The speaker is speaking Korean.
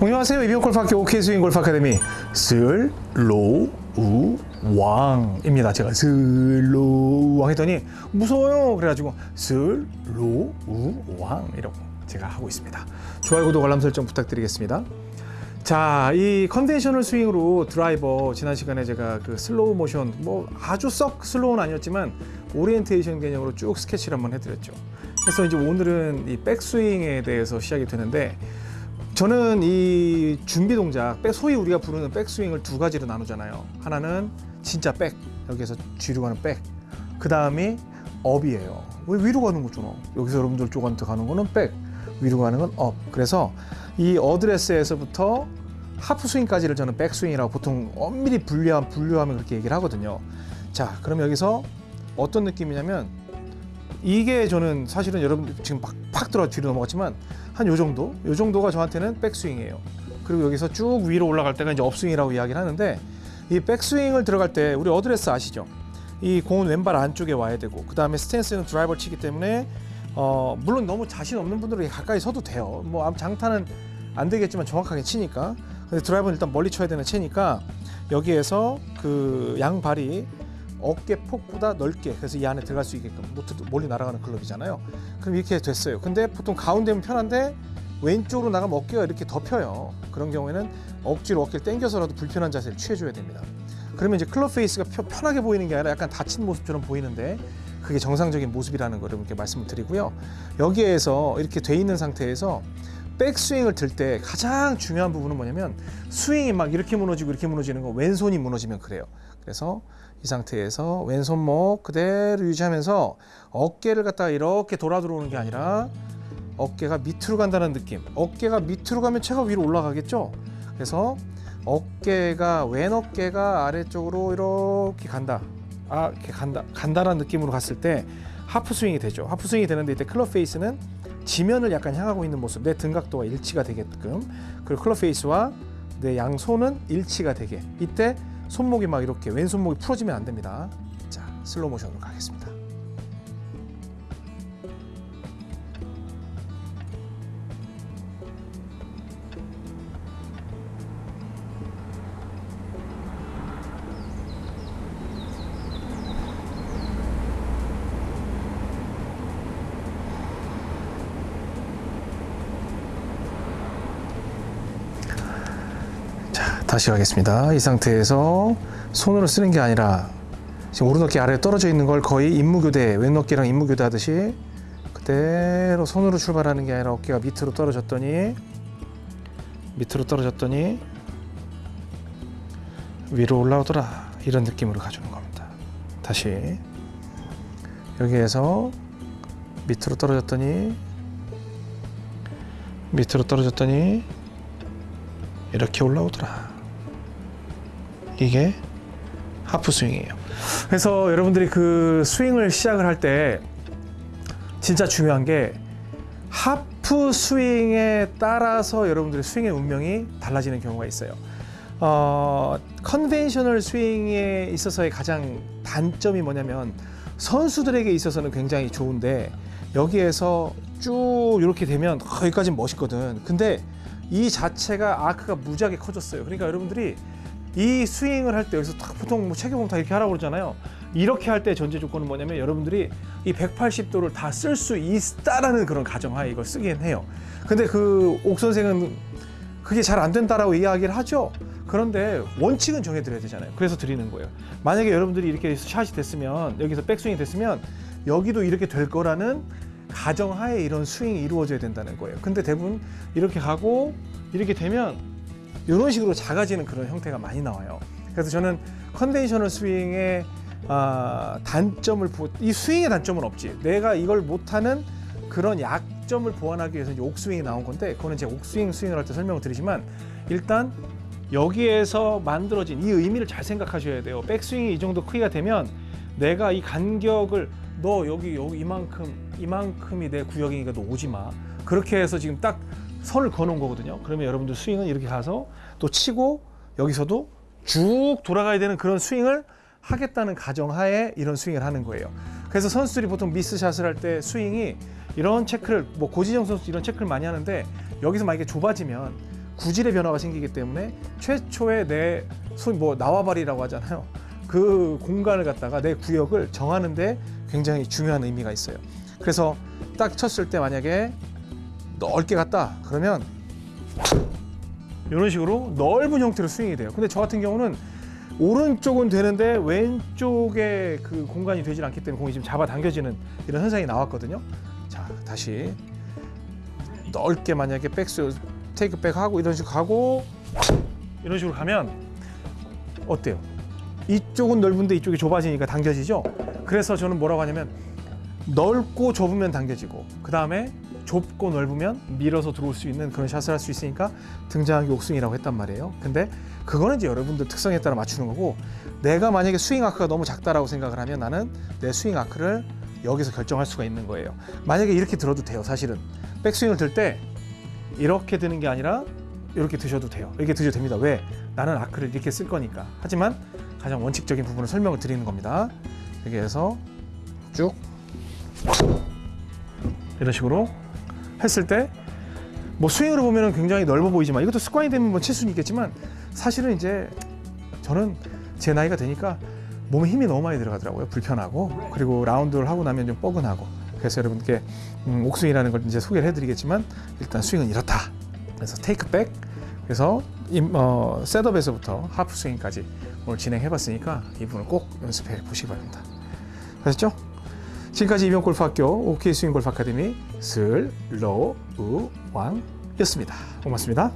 안녕하세요. 이병 골프학교 OK 스윙 골프 아카데미 슬로우 왕입니다. 제가 슬로우 왕 했더니 무서워요. 그래가지고 슬로우 왕 이라고 제가 하고 있습니다. 좋아요, 구독, 알람 설정 부탁드리겠습니다. 자, 이 conventional 스윙으로 드라이버 지난 시간에 제가 그 슬로우 모션 뭐 아주 썩 slow는 아니었지만 오리엔테이션 개념으로 쭉 스케치를 한번 해드렸죠. 그래서 이제 오늘은 이 백스윙에 대해서 시작이 되는데 저는 이 준비 동작, back, 소위 우리가 부르는 백스윙을 두 가지로 나누잖아요. 하나는 진짜 back, 여기에서 뒤로 가는 back. 그 다음이 up이에요. 왜 위로 가는 거잖아. 여기서 여러분들 쪽한테 가는 거는 back, 위로 가는 건 up. 그래서 이 어드레스에서부터 하프 스윙까지를 저는 백스윙이라고 보통 엄밀히 분류하, 분류하면 그렇게 얘기를 하거든요. 자, 그럼 여기서 어떤 느낌이냐면 이게 저는 사실은 여러분 지금 팍, 팍 들어 뒤로 넘어갔지만 한 요 정도, 요 정도가 저한테는 백스윙이에요. 그리고 여기서 쭉 위로 올라갈 때가 이제 upswing이라고 이야기를 하는데 이 백스윙을 들어갈 때 우리 어드레스 아시죠? 이 공은 왼발 안쪽에 와야 되고 그 다음에 스탠스는 드라이버 치기 때문에 어 물론 너무 자신 없는 분들은 가까이 서도 돼요. 뭐 장타는 안 되겠지만 정확하게 치니까 근데 드라이버는 일단 멀리 쳐야 되는 채니까 여기에서 그 양발이 어깨 폭보다 넓게 그래서 이 안에 들어갈 수 있게끔 노트도 멀리 날아가는 클럽이잖아요. 그럼 이렇게 됐어요. 근데 보통 가운데면 편한데 왼쪽으로 나가면 어깨가 이렇게 덮여요. 그런 경우에는 억지로 어깨를 당겨서라도 불편한 자세를 취해줘야 됩니다. 그러면 이제 클럽 페이스가 편하게 보이는 게 아니라 약간 닫힌 모습처럼 보이는데 그게 정상적인 모습이라는 걸 이렇게 말씀을 드리고요. 여기에서 이렇게 돼 있는 상태에서 백스윙을 들 때 가장 중요한 부분은 뭐냐면 스윙이 막 이렇게 무너지고 이렇게 무너지는 거 왼손이 무너지면 그래요. 그래서 이 상태에서 왼손목 그대로 유지하면서 어깨를 갖다가 이렇게 돌아 들어오는 게 아니라 어깨가 밑으로 간다는 느낌. 어깨가 밑으로 가면 체가 위로 올라가겠죠. 그래서 어깨가 왼 어깨가 아래쪽으로 이렇게 간다. 아, 이렇게 간다. 간다라는 느낌으로 갔을 때 하프 스윙이 되죠. 하프 스윙이 되는데 이때 클럽 페이스는 지면을 약간 향하고 있는 모습. 내 등각도가 일치가 되게끔. 그리고 클럽 페이스와 내 양손은 일치가 되게. 이때 손목이 막 이렇게 왼손목이 풀어지면 안 됩니다. 자, 슬로우 모션으로 가겠습니다. 다시 가겠습니다. 이 상태에서 손으로 쓰는 게 아니라 지금 오른 어깨 아래에 떨어져 있는 걸 거의 임무교대, 왼 어깨랑 임무교대 하듯이 그대로 손으로 출발하는 게 아니라 어깨가 밑으로 떨어졌더니 밑으로 떨어졌더니 위로 올라오더라 이런 느낌으로 가주는 겁니다. 다시 여기에서 밑으로 떨어졌더니 밑으로 떨어졌더니 이렇게 올라오더라. 이게 하프 스윙이에요. 그래서 여러분들이 그 스윙을 시작을 할 때 진짜 중요한 게 하프 스윙에 따라서 여러분들의 스윙의 운명이 달라지는 경우가 있어요. 어, conventional 스윙에 있어서의 가장 단점이 뭐냐면 선수들에게 있어서는 굉장히 좋은데 여기에서 쭉 이렇게 되면 거기까지 멋있거든. 근데 이 자체가 아크가 무지하게 커졌어요. 그러니까 여러분들이 이 스윙을 할 때 여기서 딱 보통 뭐 체격 보면 다 이렇게 하라고 그러잖아요. 이렇게 할 때 전제 조건은 뭐냐면 여러분들이 이 180도를 다 쓸 수 있다라는 그런 가정하에 이걸 쓰긴 해요. 근데 그 옥 선생은 그게 잘 안 된다라고 이야기를 하죠. 그런데 원칙은 정해드려야 되잖아요. 그래서 드리는 거예요. 만약에 여러분들이 이렇게 샷이 됐으면 여기서 백스윙이 됐으면 여기도 이렇게 될 거라는 가정하에 이런 스윙이 이루어져야 된다는 거예요. 근데 대부분 이렇게 가고 이렇게 되면 이런 식으로 작아지는 그런 형태가 많이 나와요. 그래서 저는 conventional 스윙의 아, 단점을 보, 이 스윙의 단점은 없지. 내가 이걸 못하는 그런 약점을 보완하기 위해서 이제 옥스윙이 나온 건데 그거는 제가 옥스윙 스윙을 할 때 설명을 드리지만 일단 여기에서 만들어진 이 의미를 잘 생각하셔야 돼요. 백스윙이 이 정도 크기가 되면 내가 이 간격을 너 여기 여기 이만큼 이만큼이 내 구역이니까 너 오지 마. 그렇게 해서 지금 딱 선을 그어놓은 거거든요. 그러면 여러분들 스윙은 이렇게 가서 또 치고 여기서도 쭉 돌아가야 되는 그런 스윙을 하겠다는 가정하에 이런 스윙을 하는 거예요. 그래서 선수들이 보통 미스샷을 할 때 스윙이 이런 체크를 뭐 고지정 선수 이런 체크를 많이 하는데 여기서 만약에 좁아지면 구질의 변화가 생기기 때문에 최초의 내 소위 뭐 나와바리라고 하잖아요. 그 공간을 갖다가 내 구역을 정하는데 굉장히 중요한 의미가 있어요. 그래서 딱 쳤을 때 만약에 넓게 갔다 그러면 이런 식으로 넓은 형태로 스윙이 돼요. 근데 저 같은 경우는 오른쪽은 되는데 왼쪽에 그 공간이 되질 않기 때문에 공이 지금 잡아 당겨지는 이런 현상이 나왔거든요. 자, 다시 넓게 만약에 백스 테이크백 하고 이런 식으로 가고 이런 식으로 가면 어때요? 이쪽은 넓은데 이쪽이 좁아지니까 당겨지죠. 그래서 저는 뭐라고 하냐면 넓고 좁으면 당겨지고 그 다음에 좁고 넓으면 밀어서 들어올 수 있는 그런 샷을 할 수 있으니까 등장하기 옥스윙이라고 했단 말이에요. 근데 그거는 이제 여러분들 특성에 따라 맞추는 거고 내가 만약에 스윙 아크가 너무 작다라고 생각을 하면 나는 내 스윙 아크를 여기서 결정할 수가 있는 거예요. 만약에 이렇게 들어도 돼요. 사실은 백스윙을 들 때 이렇게 드는 게 아니라 이렇게 드셔도 돼요. 이렇게 드셔도 됩니다. 왜? 나는 아크를 이렇게 쓸 거니까. 하지만 가장 원칙적인 부분을 설명을 드리는 겁니다. 해서 쭉 이런 식으로 했을 때 뭐 스윙으로 보면 굉장히 넓어 보이지만 이것도 습관이 되면 뭐 칠 수는 있겠지만 사실은 이제 저는 제 나이가 되니까 몸에 힘이 너무 많이 들어가더라고요. 불편하고 그리고 라운드를 하고 나면 좀 뻐근하고 그래서 여러분께 음, 옥스윙이라는 걸 이제 소개를 해드리겠지만 일단 스윙은 이렇다. 그래서 테이크백 그래서 임, 어, setup에서부터 하프 스윙까지 오늘 진행해봤으니까 이 부분을 꼭 연습해 보시기 바랍니다. 아셨죠? 지금까지 이병 골프학교 OK 스윙 골프 아카데미 슬로우 왕이었습니다. 고맙습니다.